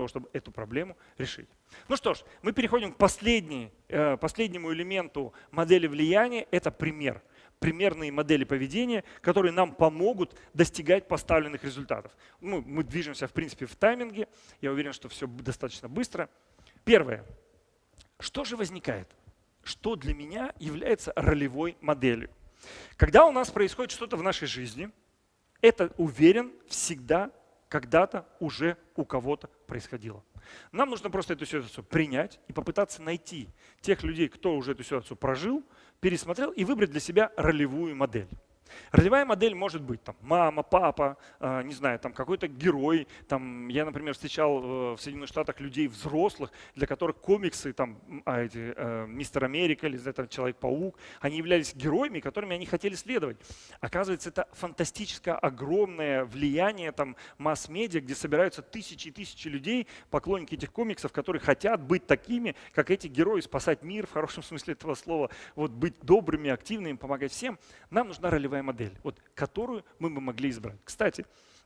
того, чтобы эту проблему решить. Ну что ж, мы переходим к последней, э, последнему элементу модели влияния. Это пример. Примерные модели поведения, которые нам помогут достигать поставленных результатов. Ну, мы движемся, в принципе, в тайминге. Я уверен, что все достаточно быстро. Первое. Что же возникает? Что для меня является ролевой моделью? Когда у нас происходит что-то в нашей жизни, это, уверен, всегда когда-то уже у кого-то происходило. Нам нужно просто эту ситуацию принять и попытаться найти тех людей, кто уже эту ситуацию прожил, пересмотрел и выбрать для себя ролевую модель. Ролевая модель может быть там, мама, папа, э, не знаю, там какой-то герой. Там, я, например, встречал э, в Соединенных Штатах людей взрослых, для которых комиксы, там, а, эти, э, Мистер Америка или это Человек-паук, они являлись героями, которыми они хотели следовать. Оказывается, это фантастическое, огромное влияние там, масс-медиа, где собираются тысячи и тысячи людей, поклонники этих комиксов, которые хотят быть такими, как эти герои, спасать мир в хорошем смысле этого слова, вот, быть добрыми, активными, помогать всем. Нам нужна ролевая модель, вот, которую мы бы могли избрать. Кстати,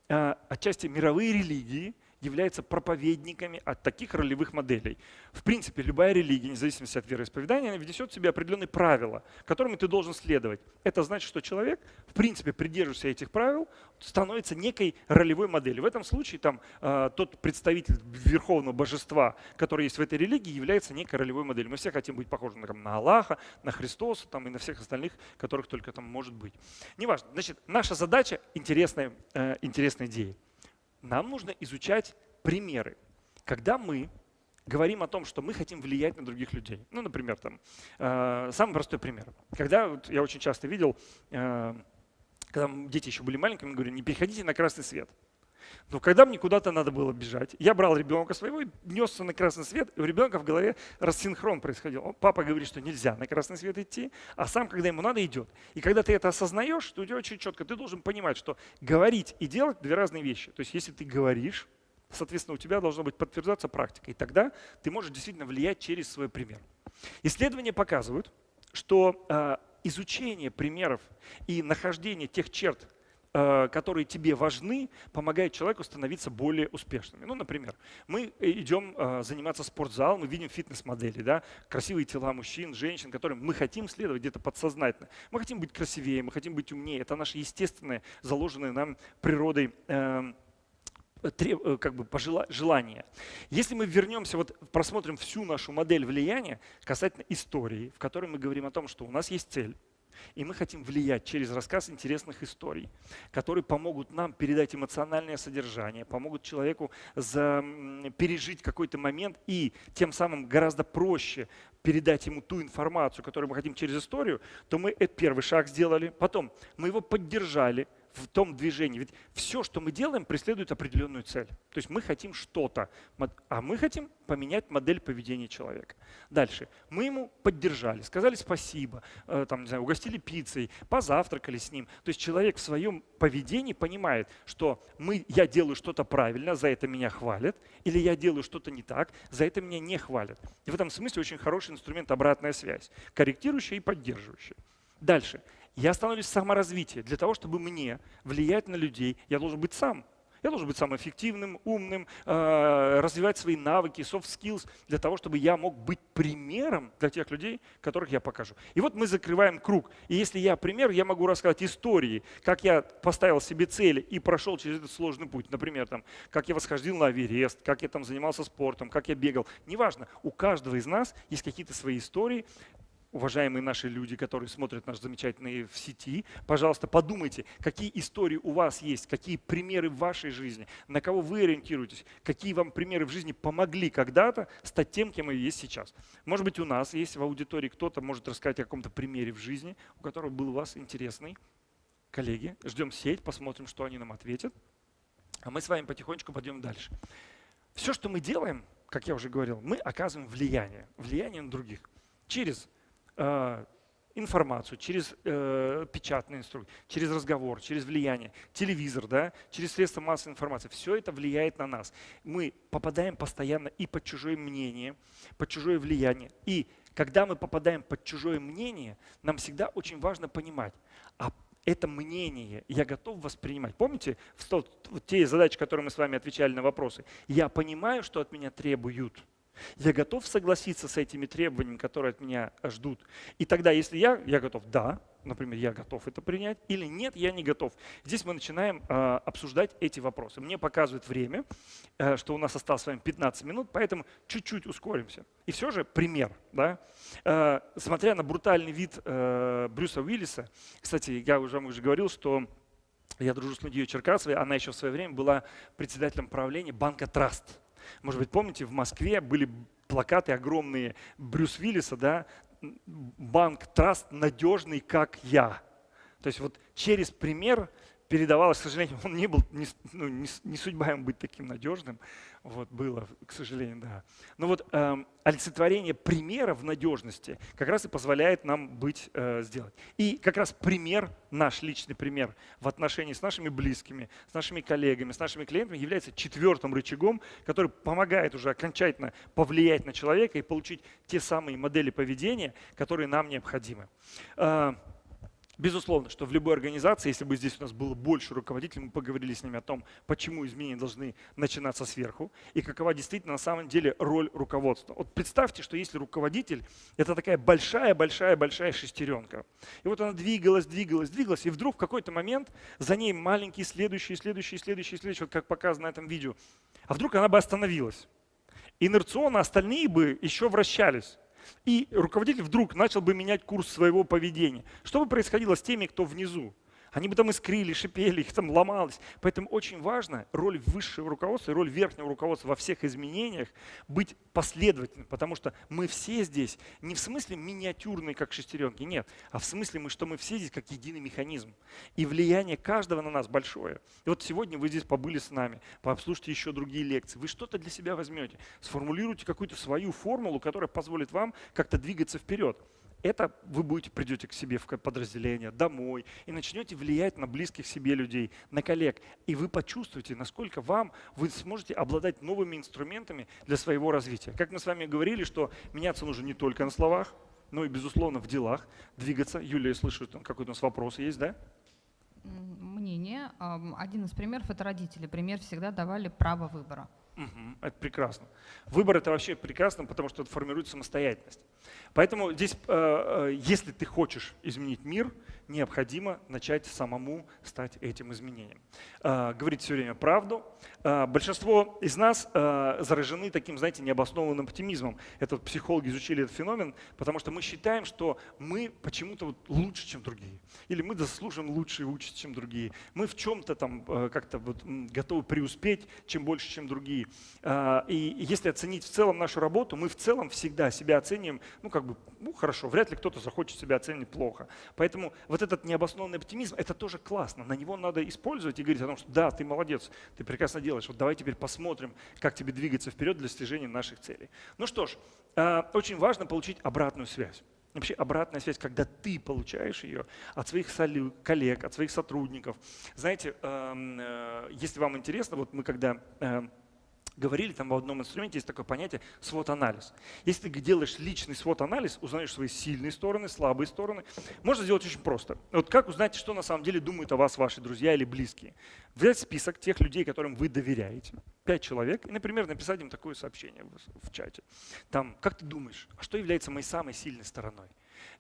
а, отчасти мировые религии являются проповедниками от таких ролевых моделей. В принципе, любая религия, вне зависимости от вероисповедания, внесет в себе определенные правила, которыми ты должен следовать. Это значит, что человек, в принципе, придерживаясь этих правил, становится некой ролевой моделью. В этом случае там, э, тот представитель верховного божества, который есть в этой религии, является некой ролевой моделью. Мы все хотим быть похожи на, на Аллаха, на Христоса там, и на всех остальных, которых только там может быть. Неважно. Значит, наша задача – интересная, э, интересная идея нам нужно изучать примеры. Когда мы говорим о том, что мы хотим влиять на других людей. Ну, например, там, э, самый простой пример. Когда вот, я очень часто видел, э, когда дети еще были маленькими, говорю, не переходите на красный свет. Но когда мне куда-то надо было бежать, я брал ребенка своего и несся на красный свет, и у ребенка в голове рассинхрон происходил. Папа говорит, что нельзя на красный свет идти, а сам, когда ему надо, идет. И когда ты это осознаешь, то у тебя очень четко, ты должен понимать, что говорить и делать – две разные вещи. То есть если ты говоришь, соответственно, у тебя должно быть подтверждаться практика. И тогда ты можешь действительно влиять через свой пример. Исследования показывают, что э, изучение примеров и нахождение тех черт, которые тебе важны, помогают человеку становиться более успешными. Ну, например, мы идем э, заниматься в спортзал, мы видим фитнес-модели, да, красивые тела мужчин, женщин, которым мы хотим следовать где-то подсознательно. Мы хотим быть красивее, мы хотим быть умнее. Это наше естественное, заложенное нам природой эм, э, как бы желание. Если мы вернемся, вот просмотрим всю нашу модель влияния касательно истории, в которой мы говорим о том, что у нас есть цель, и мы хотим влиять через рассказ интересных историй, которые помогут нам передать эмоциональное содержание, помогут человеку за, пережить какой-то момент и тем самым гораздо проще передать ему ту информацию, которую мы хотим через историю, то мы этот первый шаг сделали. Потом мы его поддержали, в том движении. Ведь все, что мы делаем, преследует определенную цель. То есть мы хотим что-то, а мы хотим поменять модель поведения человека. Дальше. Мы ему поддержали, сказали спасибо, э, там, не знаю, угостили пиццей, позавтракали с ним. То есть человек в своем поведении понимает, что мы, я делаю что-то правильно, за это меня хвалят, или я делаю что-то не так, за это меня не хвалят. И в этом смысле очень хороший инструмент обратная связь, корректирующая и поддерживающая. Дальше. Я становлюсь саморазвитие. Для того, чтобы мне влиять на людей, я должен быть сам. Я должен быть самым эффективным, умным, э, развивать свои навыки, soft skills, для того, чтобы я мог быть примером для тех людей, которых я покажу. И вот мы закрываем круг. И если я пример, я могу рассказать истории, как я поставил себе цели и прошел через этот сложный путь. Например, там, как я восходил на Эверест, как я там занимался спортом, как я бегал. Неважно, у каждого из нас есть какие-то свои истории, уважаемые наши люди, которые смотрят наш замечательный в сети, пожалуйста, подумайте, какие истории у вас есть, какие примеры в вашей жизни, на кого вы ориентируетесь, какие вам примеры в жизни помогли когда-то стать тем, кем вы есть сейчас. Может быть, у нас есть в аудитории кто-то может рассказать о каком-то примере в жизни, у которого был у вас интересный. Коллеги, ждем сеть, посмотрим, что они нам ответят. А мы с вами потихонечку пойдем дальше. Все, что мы делаем, как я уже говорил, мы оказываем влияние, влияние на других через информацию через э, печатный инструмент, через разговор, через влияние, телевизор, да, через средства массовой информации. Все это влияет на нас. Мы попадаем постоянно и под чужое мнение, под чужое влияние. И когда мы попадаем под чужое мнение, нам всегда очень важно понимать, а это мнение я готов воспринимать. Помните в те задачи, которые мы с вами отвечали на вопросы? Я понимаю, что от меня требуют. Я готов согласиться с этими требованиями, которые от меня ждут. И тогда, если я, я готов, да, например, я готов это принять, или нет, я не готов. Здесь мы начинаем э, обсуждать эти вопросы. Мне показывает время, э, что у нас осталось с вами 15 минут, поэтому чуть-чуть ускоримся. И все же пример. Да? Э, смотря на брутальный вид э, Брюса Уиллиса, кстати, я уже уже говорил, что я дружу с Лудией Черкасовой, она еще в свое время была председателем правления банка Траст. Может быть, помните, в Москве были плакаты огромные Брюс Виллиса, да, банк Траст надежный, как я. То есть вот через пример передавалось, к сожалению, он не был, не, ну, не, не судьба ему быть таким надежным, вот было, к сожалению, да. Но вот э, олицетворение примера в надежности как раз и позволяет нам быть э, сделать. И как раз пример, наш личный пример в отношении с нашими близкими, с нашими коллегами, с нашими клиентами является четвертым рычагом, который помогает уже окончательно повлиять на человека и получить те самые модели поведения, которые нам необходимы. Э, Безусловно, что в любой организации, если бы здесь у нас было больше руководителей, мы поговорили с ними о том, почему изменения должны начинаться сверху и какова действительно на самом деле роль руководства. Вот представьте, что если руководитель – это такая большая-большая-большая шестеренка. И вот она двигалась, двигалась, двигалась, и вдруг в какой-то момент за ней маленький следующий, следующий, следующий, следующий, вот как показано на этом видео. А вдруг она бы остановилась. Инерционно остальные бы еще вращались и руководитель вдруг начал бы менять курс своего поведения. Что бы происходило с теми, кто внизу? Они бы там искрили, шипели, их там ломалось. Поэтому очень важно роль высшего руководства роль верхнего руководства во всех изменениях быть последовательным, потому что мы все здесь не в смысле миниатюрные, как шестеренки, нет, а в смысле, мы, что мы все здесь как единый механизм. И влияние каждого на нас большое. И вот сегодня вы здесь побыли с нами, пообслушайте еще другие лекции, вы что-то для себя возьмете, сформулируйте какую-то свою формулу, которая позволит вам как-то двигаться вперед это вы будете, придете к себе в подразделение, домой и начнете влиять на близких себе людей, на коллег. И вы почувствуете, насколько вам вы сможете обладать новыми инструментами для своего развития. Как мы с вами говорили, что меняться нужно не только на словах, но и, безусловно, в делах. Двигаться. Юлия, я слышу, какой-то у нас вопрос есть, да? Мнение. Один из примеров – это родители. Пример всегда давали право выбора. Угу, это прекрасно. Выбор это вообще прекрасно, потому что это формирует самостоятельность. Поэтому здесь, э, э, если ты хочешь изменить мир, необходимо начать самому стать этим изменением. Э, говорить все время правду. Большинство из нас заражены таким, знаете, необоснованным оптимизмом. Это психологи изучили этот феномен, потому что мы считаем, что мы почему-то вот лучше, чем другие. Или мы заслужим лучше участь, чем другие. Мы в чем-то там как-то вот готовы преуспеть, чем больше, чем другие. И если оценить в целом нашу работу, мы в целом всегда себя оцениваем ну как бы, ну хорошо, вряд ли кто-то захочет себя оценить плохо. Поэтому вот этот необоснованный оптимизм, это тоже классно, на него надо использовать и говорить о том, что да, ты молодец, ты прекрасно делаешь, вот давай теперь посмотрим, как тебе двигаться вперед для достижения наших целей. Ну что ж, э, очень важно получить обратную связь. Вообще обратная связь, когда ты получаешь ее от своих коллег, от своих сотрудников. Знаете, э, если вам интересно, вот мы когда э, говорили, там в одном инструменте есть такое понятие свод-анализ. Если ты делаешь личный свод-анализ, узнаешь свои сильные стороны, слабые стороны, можно сделать очень просто. Вот как узнать, что на самом деле думают о вас ваши друзья или близкие? Взять список тех людей, которым вы доверяете, пять человек, и, например, написать им такое сообщение в, чате. Там, как ты думаешь, а что является моей самой сильной стороной?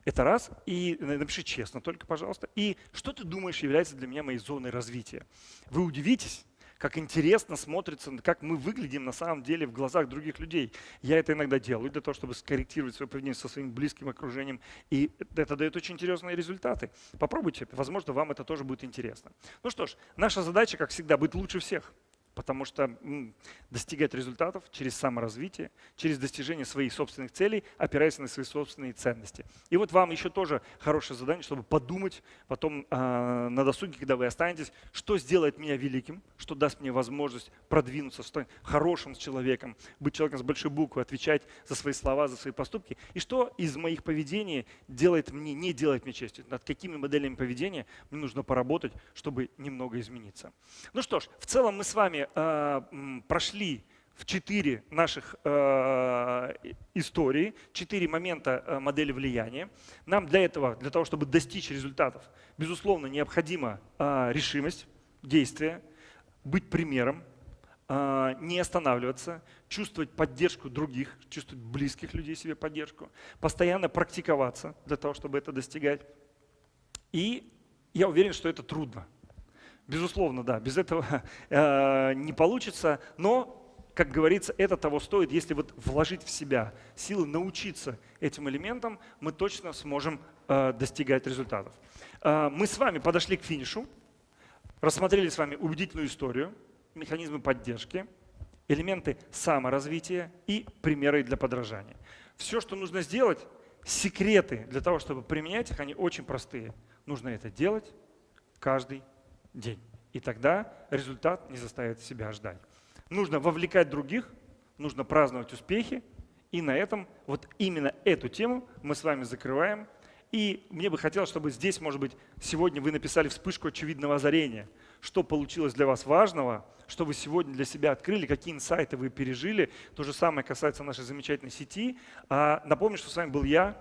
Это раз. И напиши честно только, пожалуйста. И что ты думаешь является для меня моей зоной развития? Вы удивитесь, как интересно смотрится, как мы выглядим на самом деле в глазах других людей. Я это иногда делаю для того, чтобы скорректировать свое поведение со своим близким окружением, и это дает очень интересные результаты. Попробуйте, возможно, вам это тоже будет интересно. Ну что ж, наша задача, как всегда, быть лучше всех потому что достигать результатов через саморазвитие, через достижение своих собственных целей, опираясь на свои собственные ценности. И вот вам еще тоже хорошее задание, чтобы подумать потом э, на досуге, когда вы останетесь, что сделает меня великим, что даст мне возможность продвинуться, стать хорошим человеком, быть человеком с большой буквы, отвечать за свои слова, за свои поступки, и что из моих поведений делает мне, не делает мне честью, над какими моделями поведения мне нужно поработать, чтобы немного измениться. Ну что ж, в целом мы с вами э, прошли в четыре наших э, истории, четыре момента э, модели влияния. Нам для этого, для того, чтобы достичь результатов, безусловно, необходима э, решимость, действие, быть примером, э, не останавливаться, чувствовать поддержку других, чувствовать близких людей себе поддержку, постоянно практиковаться для того, чтобы это достигать. И я уверен, что это трудно. Безусловно, да, без этого э, не получится, но как говорится, это того стоит, если вот вложить в себя силы научиться этим элементам, мы точно сможем э, достигать результатов. Э, мы с вами подошли к финишу, рассмотрели с вами убедительную историю, механизмы поддержки, элементы саморазвития и примеры для подражания. Все, что нужно сделать, секреты для того, чтобы применять их, они очень простые. Нужно это делать каждый день. И тогда результат не заставит себя ждать. Нужно вовлекать других, нужно праздновать успехи. И на этом вот именно эту тему мы с вами закрываем. И мне бы хотелось, чтобы здесь, может быть, сегодня вы написали вспышку очевидного озарения. Что получилось для вас важного, что вы сегодня для себя открыли, какие инсайты вы пережили. То же самое касается нашей замечательной сети. А напомню, что с вами был я,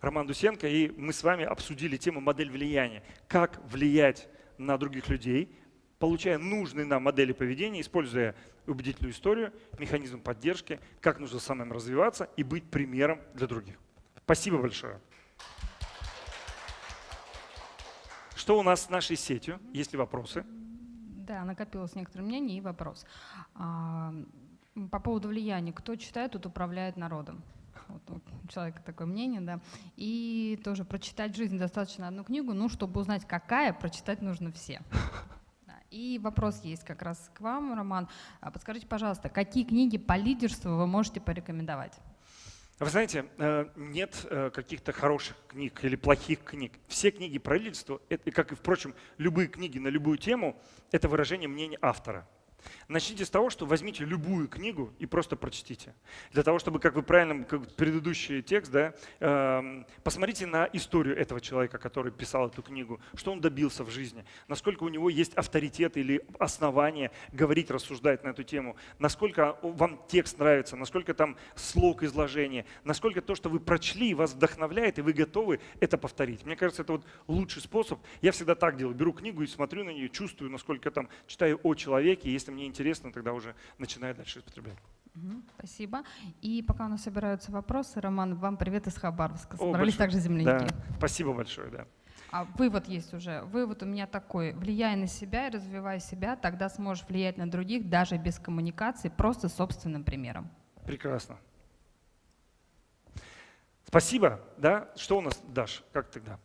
Роман Дусенко, и мы с вами обсудили тему модель влияния. Как влиять на других людей, получая нужные нам модели поведения, используя убедительную историю, механизм поддержки, как нужно самим развиваться и быть примером для других. Спасибо большое. Что у нас с нашей сетью? Есть ли вопросы? Да, накопилось некоторое мнение и вопрос. А, по поводу влияния. Кто читает, тот управляет народом. Вот у человека такое мнение, да. И тоже прочитать в жизни достаточно одну книгу, ну, чтобы узнать, какая, прочитать нужно все. И вопрос есть как раз к вам, Роман. А подскажите, пожалуйста, какие книги по лидерству вы можете порекомендовать? Вы знаете, э, нет э, каких-то хороших книг или плохих книг. Все книги про лидерство, как и, впрочем, любые книги на любую тему, это выражение мнения автора. Начните с того, что возьмите любую книгу и просто прочтите. Для того, чтобы, как вы правильно, как предыдущий текст, да, э, посмотрите на историю этого человека, который писал эту книгу, что он добился в жизни, насколько у него есть авторитет или основания говорить, рассуждать на эту тему, насколько вам текст нравится, насколько там слог изложения, насколько то, что вы прочли, вас вдохновляет, и вы готовы это повторить. Мне кажется, это вот лучший способ. Я всегда так делаю. Беру книгу и смотрю на нее, чувствую, насколько там читаю о человеке. Если мне интересно, тогда уже начинаю дальше употреблять. Спасибо. И пока у нас собираются вопросы, Роман, вам привет из Хабаровска. Собрались О, также земляки. Да. Спасибо большое, да. А вывод есть уже. Вывод у меня такой. Влияй на себя и развивай себя, тогда сможешь влиять на других даже без коммуникации, просто собственным примером. Прекрасно. Спасибо. Да? Что у нас, Даш, как тогда?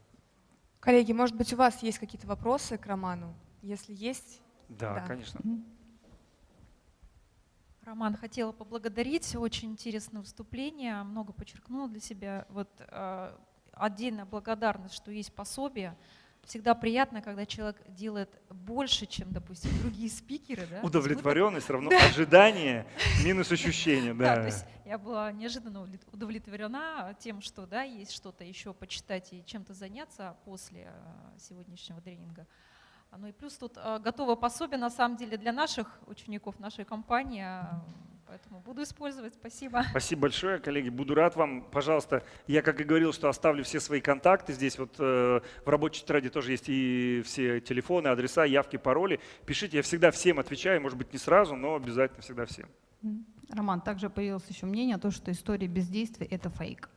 Коллеги, может быть, у вас есть какие-то вопросы к Роману? Если есть, да, да. конечно. Роман, хотела поблагодарить. Очень интересное выступление, много подчеркнула для себя. Вот э, отдельная благодарность, что есть пособие. Всегда приятно, когда человек делает больше, чем, допустим, другие спикеры. Да? Удовлетворенность равно да. ожидание минус ощущение. Да. да, то есть я была неожиданно удовлетворена тем, что да, есть что-то еще почитать и чем-то заняться после э, сегодняшнего тренинга. Ну и плюс тут э, готово пособие на самом деле для наших учеников, нашей компании. Поэтому буду использовать. Спасибо. Спасибо большое, коллеги. Буду рад вам. Пожалуйста, я, как и говорил, что оставлю все свои контакты. Здесь вот э, в рабочей тетради тоже есть и все телефоны, адреса, явки, пароли. Пишите, я всегда всем отвечаю. Может быть, не сразу, но обязательно всегда всем. Роман, также появилось еще мнение о том, что история бездействия – это фейк.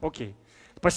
Окей. Okay.